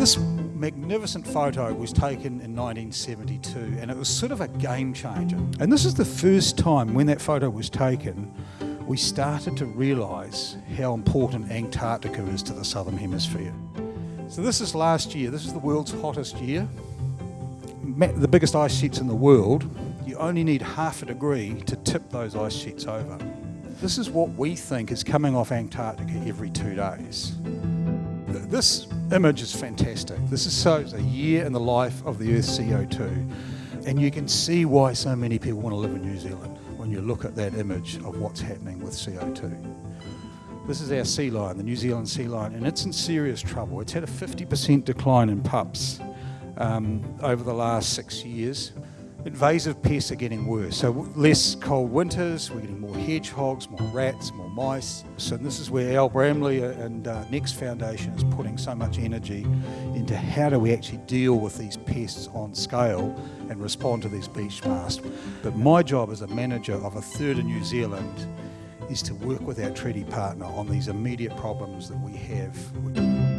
This magnificent photo was taken in 1972 and it was sort of a game changer. And this is the first time when that photo was taken we started to realise how important Antarctica is to the Southern Hemisphere. So this is last year, this is the world's hottest year, the biggest ice sheets in the world. You only need half a degree to tip those ice sheets over. This is what we think is coming off Antarctica every two days. This image is fantastic. This is so a year in the life of the Earth's CO2. And you can see why so many people want to live in New Zealand when you look at that image of what's happening with CO2. This is our sea lion, the New Zealand sea lion, and it's in serious trouble. It's had a 50% decline in pups um, over the last six years invasive pests are getting worse. So less cold winters, we're getting more hedgehogs, more rats, more mice. So this is where Al Bramley and uh, Next Foundation is putting so much energy into how do we actually deal with these pests on scale and respond to these beech masts. But my job as a manager of a third of New Zealand is to work with our treaty partner on these immediate problems that we have.